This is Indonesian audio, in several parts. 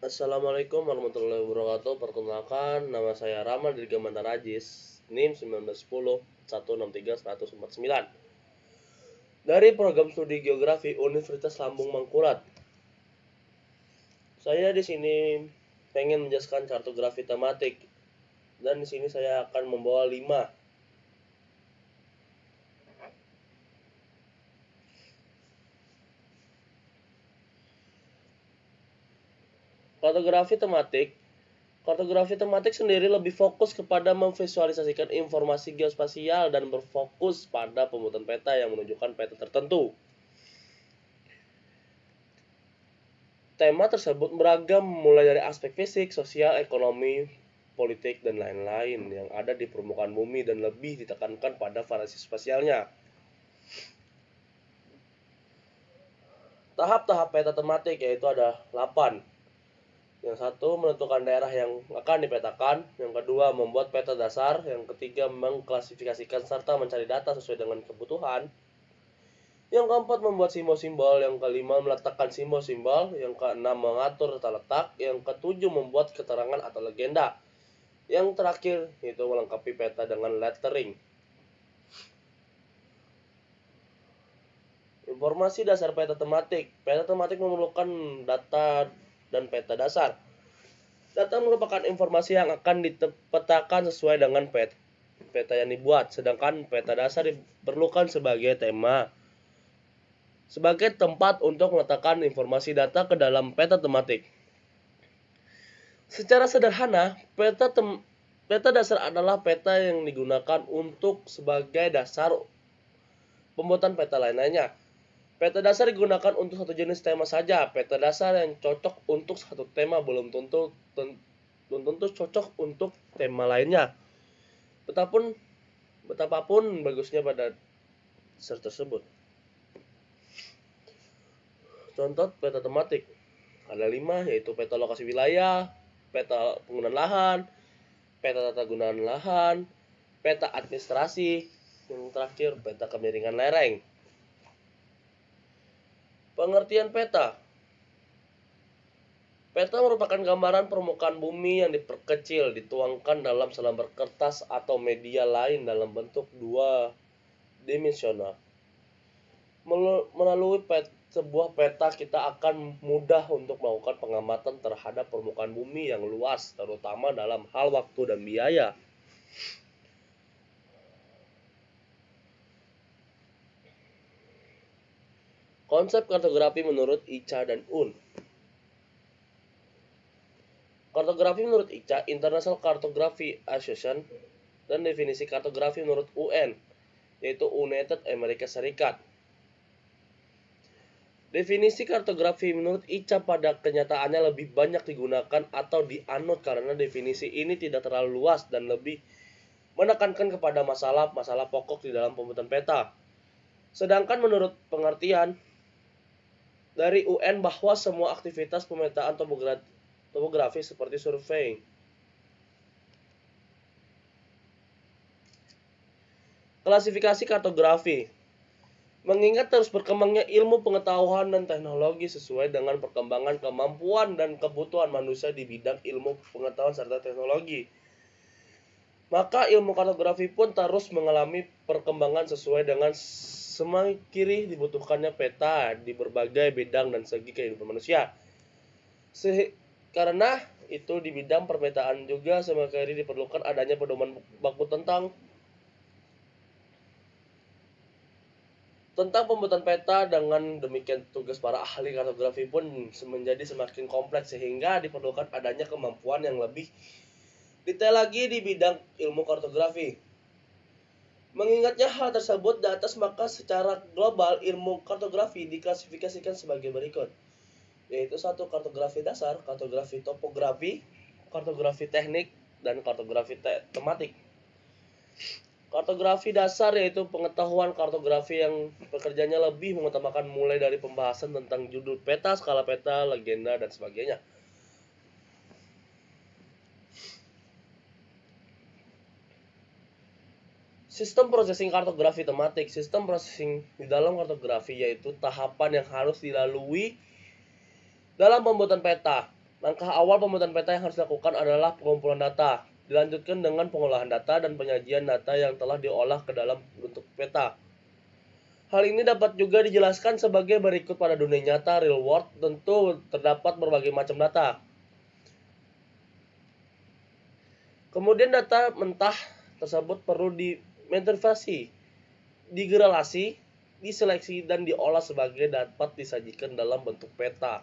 Assalamualaikum warahmatullahi wabarakatuh. Perkenalkan, nama saya Rama dari Gamantar Ajis, NIM 1910 163 149. Dari program studi geografi Universitas Lambung Mangkurat. Saya di sini pengen menjelaskan kartografi tematik dan di sini saya akan membawa 5 Kartografi tematik Kartografi tematik sendiri lebih fokus kepada memvisualisasikan informasi geospasial dan berfokus pada pembuatan peta yang menunjukkan peta tertentu. Tema tersebut beragam mulai dari aspek fisik, sosial, ekonomi, politik, dan lain-lain yang ada di permukaan bumi dan lebih ditekankan pada variasi spasialnya. Tahap-tahap peta tematik yaitu ada 8 yang satu menentukan daerah yang akan dipetakan, yang kedua membuat peta dasar, yang ketiga mengklasifikasikan serta mencari data sesuai dengan kebutuhan. Yang keempat membuat simbol-simbol, yang kelima meletakkan simbol-simbol, yang keenam mengatur tata letak, yang ketujuh membuat keterangan atau legenda. Yang terakhir itu melengkapi peta dengan lettering. Informasi dasar peta tematik. Peta tematik memerlukan data dan peta dasar. Data merupakan informasi yang akan dipetakan sesuai dengan pet, peta yang dibuat, sedangkan peta dasar diperlukan sebagai tema sebagai tempat untuk meletakkan informasi data ke dalam peta tematik. Secara sederhana, peta tem peta dasar adalah peta yang digunakan untuk sebagai dasar pembuatan peta lain-lainnya. Peta dasar digunakan untuk satu jenis tema saja. Peta dasar yang cocok untuk satu tema belum tentu belum tentu cocok untuk tema lainnya. Betapun betapapun bagusnya pada dasar tersebut. Contoh peta tematik ada lima yaitu peta lokasi wilayah, peta penggunaan lahan, peta tata gunaan lahan, peta administrasi, yang terakhir peta kemiringan lereng. Pengertian peta Peta merupakan gambaran permukaan bumi yang diperkecil, dituangkan dalam selembar kertas atau media lain dalam bentuk dua dimensional. Melalui pet, sebuah peta kita akan mudah untuk melakukan pengamatan terhadap permukaan bumi yang luas, terutama dalam hal waktu dan biaya. Konsep kartografi menurut Ica dan Un. Kartografi menurut Ica, International Cartography Association, dan definisi kartografi menurut UN, yaitu United Amerika Serikat. Definisi kartografi menurut Ica pada kenyataannya lebih banyak digunakan atau dianut karena definisi ini tidak terlalu luas dan lebih menekankan kepada masalah-masalah pokok di dalam pembuatan peta. Sedangkan menurut pengertian dari UN bahwa semua aktivitas pemetaan topografi seperti survei Klasifikasi kartografi Mengingat terus berkembangnya ilmu pengetahuan dan teknologi sesuai dengan perkembangan kemampuan dan kebutuhan manusia di bidang ilmu pengetahuan serta teknologi. Maka ilmu kartografi pun terus mengalami perkembangan sesuai dengan Semakin kiri dibutuhkannya peta di berbagai bidang dan segi kehidupan manusia. Se karena itu di bidang permetaan juga semakin kiri diperlukan adanya pedoman baku tentang tentang pembuatan peta dengan demikian tugas para ahli kartografi pun menjadi semakin kompleks sehingga diperlukan adanya kemampuan yang lebih detail lagi di bidang ilmu kartografi. Mengingatnya hal tersebut di atas maka secara global ilmu kartografi diklasifikasikan sebagai berikut yaitu satu kartografi dasar, kartografi topografi, kartografi teknik, dan kartografi te tematik. Kartografi dasar yaitu pengetahuan kartografi yang pekerjaannya lebih mengutamakan mulai dari pembahasan tentang judul peta, skala peta, legenda, dan sebagainya. Sistem processing kartografi tematik. Sistem processing di dalam kartografi yaitu tahapan yang harus dilalui dalam pembuatan peta. Langkah awal pembuatan peta yang harus dilakukan adalah pengumpulan data. Dilanjutkan dengan pengolahan data dan penyajian data yang telah diolah ke dalam bentuk peta. Hal ini dapat juga dijelaskan sebagai berikut pada dunia nyata real world tentu terdapat berbagai macam data. Kemudian data mentah tersebut perlu dimetrifasi, digerelasi, diseleksi dan diolah sebagai dapat disajikan dalam bentuk peta.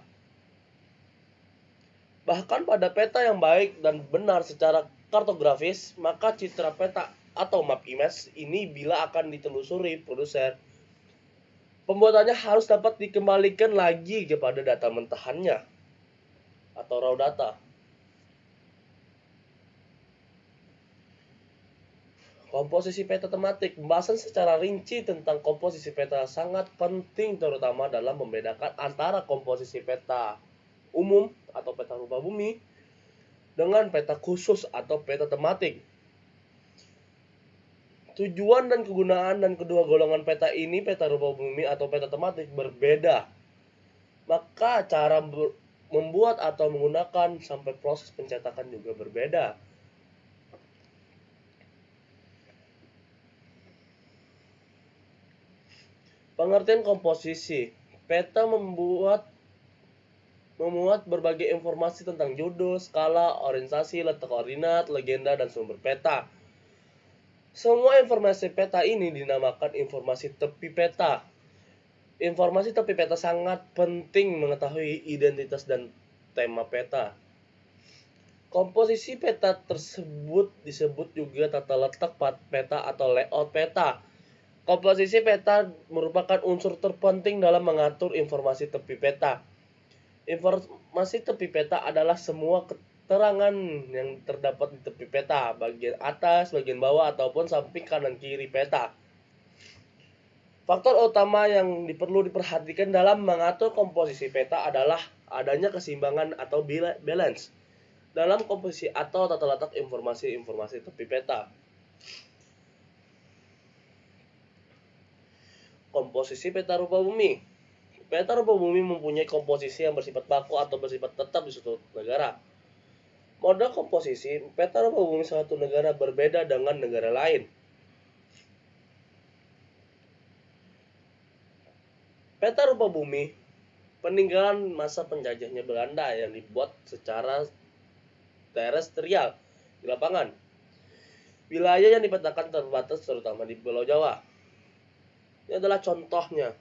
Bahkan pada peta yang baik dan benar secara kartografis, maka citra peta atau map image ini bila akan ditelusuri produser pembuatannya harus dapat dikembalikan lagi kepada data mentahannya atau raw data. Komposisi peta tematik. Pembahasan secara rinci tentang komposisi peta sangat penting terutama dalam membedakan antara komposisi peta umum atau peta rupa bumi dengan peta khusus atau peta tematik. Tujuan dan kegunaan dan kedua golongan peta ini, peta rupa bumi atau peta tematik berbeda. Maka cara membuat atau menggunakan sampai proses pencetakan juga berbeda. Pengertian komposisi. Peta membuat memuat berbagai informasi tentang judul, skala, orientasi, letak koordinat, legenda, dan sumber peta. Semua informasi peta ini dinamakan informasi tepi peta. Informasi tepi peta sangat penting mengetahui identitas dan tema peta. Komposisi peta tersebut disebut juga tata letak peta atau layout peta. Komposisi peta merupakan unsur terpenting dalam mengatur informasi tepi peta. Informasi tepi peta adalah semua keterangan yang terdapat di tepi peta, bagian atas, bagian bawah, ataupun samping kanan kiri peta. Faktor utama yang perlu diperhatikan dalam mengatur komposisi peta adalah adanya keseimbangan atau balance dalam komposisi atau tata letak informasi-informasi tepi peta. Komposisi peta rupa bumi Peta rupa bumi mempunyai komposisi yang bersifat baku atau bersifat tetap di suatu negara. Model komposisi peta rupa bumi suatu negara berbeda dengan negara lain. Peta rupa bumi peninggalan masa penjajahnya Belanda yang dibuat secara terestrial di lapangan. Wilayah yang dipetakan terbatas terutama di Pulau Jawa. Ini adalah contohnya.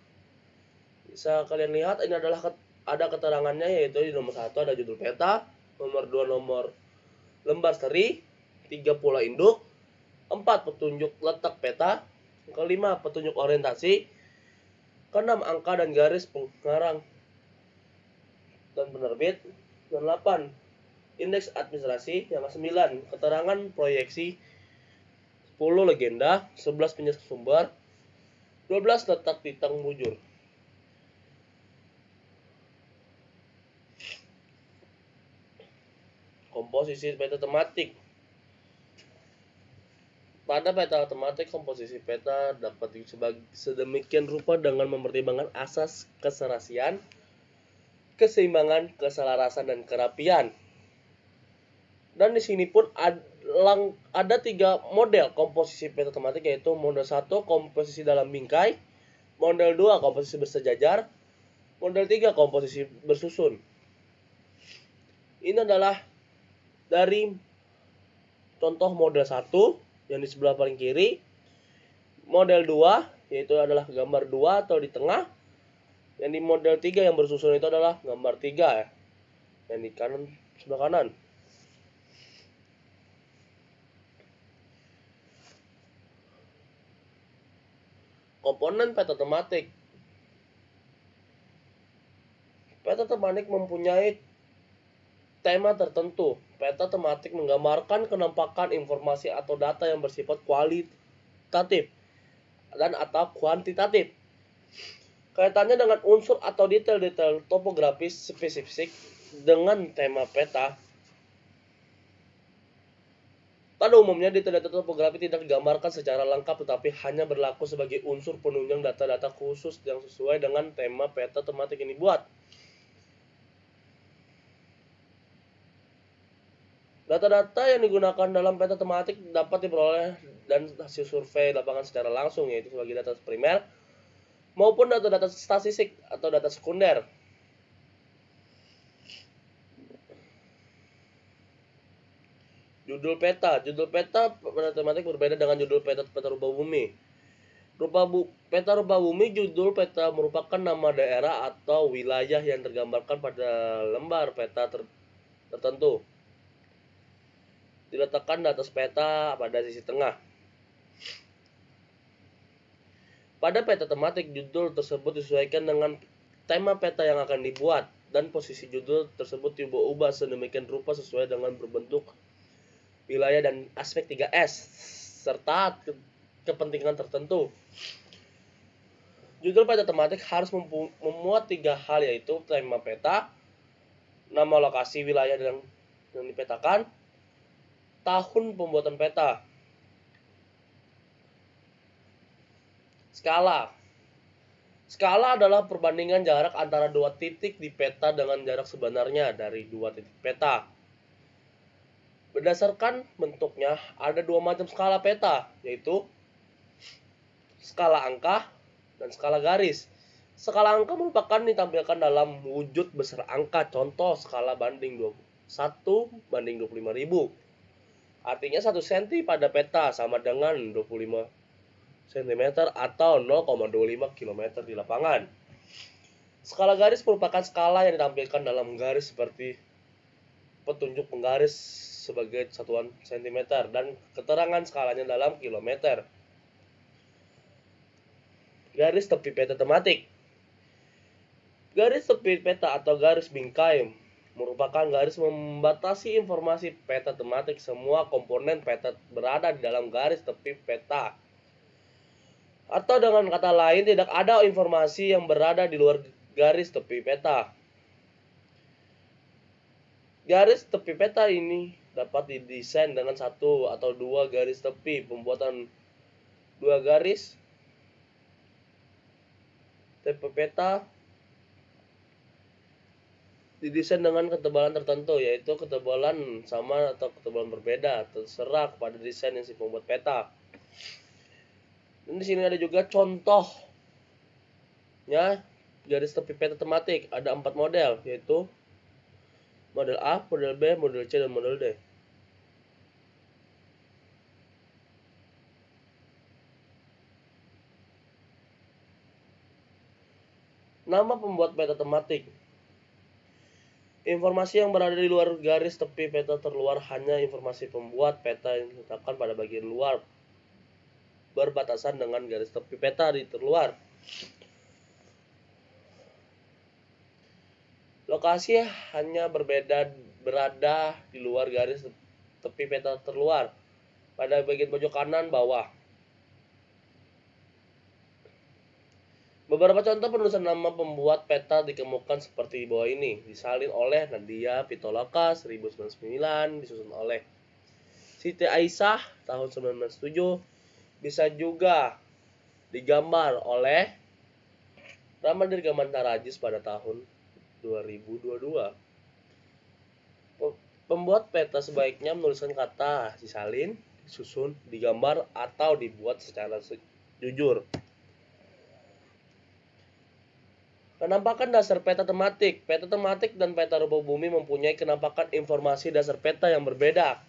Bisa kalian lihat ini adalah ada keterangannya yaitu di nomor satu ada judul peta, nomor dua nomor lembar seri, tiga pola induk, empat petunjuk letak peta, kelima petunjuk orientasi, keenam angka dan garis pengarang dan penerbit, dan delapan indeks administrasi, yang ke-9 keterangan proyeksi, 10 legenda, 11 penjelasan sumber, 12 letak bintang bujur. komposisi peta tematik. Pada peta tematik, komposisi peta dapat sedemikian rupa dengan mempertimbangkan asas keserasian, keseimbangan, keselarasan, dan kerapian. Dan di sini pun ada, ada tiga model komposisi peta tematik yaitu model 1 komposisi dalam bingkai, model 2 komposisi bersejajar, model 3 komposisi bersusun. Ini adalah dari contoh model 1 yang di sebelah paling kiri model 2 yaitu adalah gambar 2 atau di tengah yang di model 3 yang bersusun itu adalah gambar 3 ya yang di kanan sebelah kanan komponen peta tematik peta tematik mempunyai tema tertentu Peta tematik menggambarkan kenampakan informasi atau data yang bersifat kualitatif dan atau kuantitatif. Kaitannya dengan unsur atau detail-detail topografis spesifik dengan tema peta. Pada umumnya detail-detail topografi tidak digambarkan secara lengkap tetapi hanya berlaku sebagai unsur penunjang data-data khusus yang sesuai dengan tema peta tematik ini buat. Data-data yang digunakan dalam peta tematik dapat diperoleh dan hasil survei lapangan secara langsung yaitu sebagai data primer maupun data-data statistik atau data sekunder. Judul peta, judul peta pada tematik berbeda dengan judul peta peta rupa bumi. Rupa bu, peta rupa bumi judul peta merupakan nama daerah atau wilayah yang tergambarkan pada lembar peta ter, tertentu diletakkan di atas peta pada sisi tengah. Pada peta tematik, judul tersebut disesuaikan dengan tema peta yang akan dibuat dan posisi judul tersebut diubah-ubah sedemikian rupa sesuai dengan berbentuk wilayah dan aspek 3S serta ke kepentingan tertentu. Judul peta tematik harus memuat tiga hal yaitu tema peta, nama lokasi wilayah yang, yang dipetakan, tahun pembuatan peta. Skala. Skala adalah perbandingan jarak antara dua titik di peta dengan jarak sebenarnya dari dua titik peta. Berdasarkan bentuknya, ada dua macam skala peta, yaitu skala angka dan skala garis. Skala angka merupakan ditampilkan dalam wujud besar angka, contoh skala banding 1 banding 25.000 Artinya 1 cm pada peta sama dengan 25 cm atau 0,25 km di lapangan. Skala garis merupakan skala yang ditampilkan dalam garis seperti petunjuk penggaris sebagai satuan cm dan keterangan skalanya dalam kilometer. Garis tepi peta tematik Garis tepi peta atau garis bingkai merupakan garis membatasi informasi peta tematik semua komponen peta berada di dalam garis tepi peta. Atau dengan kata lain tidak ada informasi yang berada di luar garis tepi peta. Garis tepi peta ini dapat didesain dengan satu atau dua garis tepi. Pembuatan dua garis tepi peta didesain dengan ketebalan tertentu yaitu ketebalan sama atau ketebalan berbeda terserah kepada desain yang si pembuat peta. Dan di sini ada juga contohnya garis tepi peta tematik ada empat model yaitu model A, model B, model C dan model D. Nama pembuat peta tematik Informasi yang berada di luar garis tepi peta terluar hanya informasi pembuat peta yang diletakkan pada bagian luar berbatasan dengan garis tepi peta di terluar. Lokasi hanya berbeda berada di luar garis tepi peta terluar pada bagian pojok kanan bawah. Beberapa contoh penulisan nama pembuat peta dikemukakan seperti di bawah ini. Disalin oleh Nadia Pitoloka 1999, disusun oleh Siti Aisyah tahun 1997. Bisa juga digambar oleh Ramadir Gamantarajis pada tahun 2022. Pembuat peta sebaiknya menuliskan kata disalin, disusun, digambar, atau dibuat secara jujur. Penampakan dasar peta tematik. Peta tematik dan peta rupa bumi mempunyai kenampakan informasi dasar peta yang berbeda.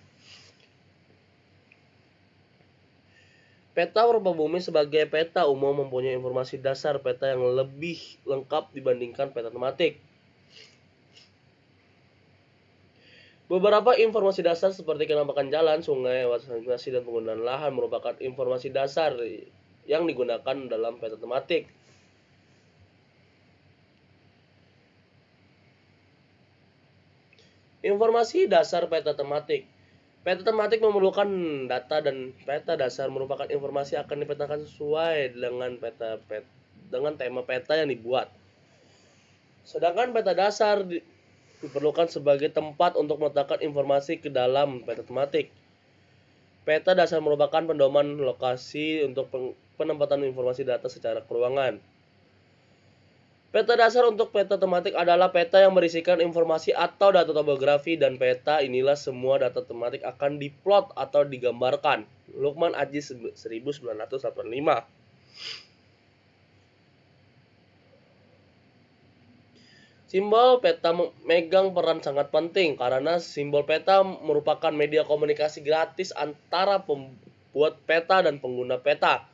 Peta rupa bumi sebagai peta umum mempunyai informasi dasar peta yang lebih lengkap dibandingkan peta tematik. Beberapa informasi dasar seperti kenampakan jalan, sungai, wasanasi, dan penggunaan lahan merupakan informasi dasar yang digunakan dalam peta tematik. Informasi dasar peta tematik. Peta tematik memerlukan data dan peta dasar merupakan informasi akan dipetakan sesuai dengan peta, peta dengan tema peta yang dibuat. Sedangkan peta dasar di, diperlukan sebagai tempat untuk meletakkan informasi ke dalam peta tematik. Peta dasar merupakan pendoman lokasi untuk penempatan informasi data secara keruangan. Peta dasar untuk peta tematik adalah peta yang berisikan informasi atau data topografi dan peta inilah semua data tematik akan diplot atau digambarkan. Lukman Aji 1985 Simbol peta megang peran sangat penting karena simbol peta merupakan media komunikasi gratis antara pembuat peta dan pengguna peta.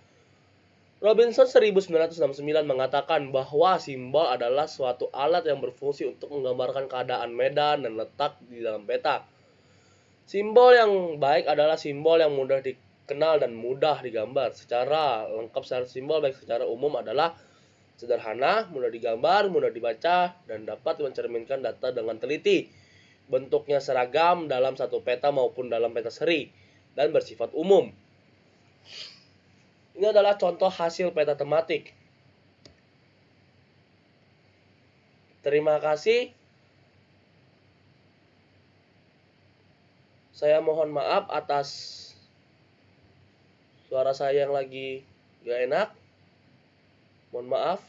Robinson 1969 mengatakan bahwa simbol adalah suatu alat yang berfungsi untuk menggambarkan keadaan medan dan letak di dalam peta. Simbol yang baik adalah simbol yang mudah dikenal dan mudah digambar. Secara lengkap secara simbol baik secara umum adalah sederhana, mudah digambar, mudah dibaca, dan dapat mencerminkan data dengan teliti. Bentuknya seragam dalam satu peta maupun dalam peta seri, dan bersifat umum. Ini adalah contoh hasil peta tematik. Terima kasih. Saya mohon maaf atas suara saya yang lagi gak enak. Mohon maaf.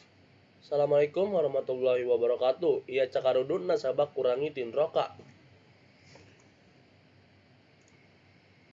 Assalamualaikum warahmatullahi wabarakatuh. Iya cakarudun nasabah kurangi tin roka.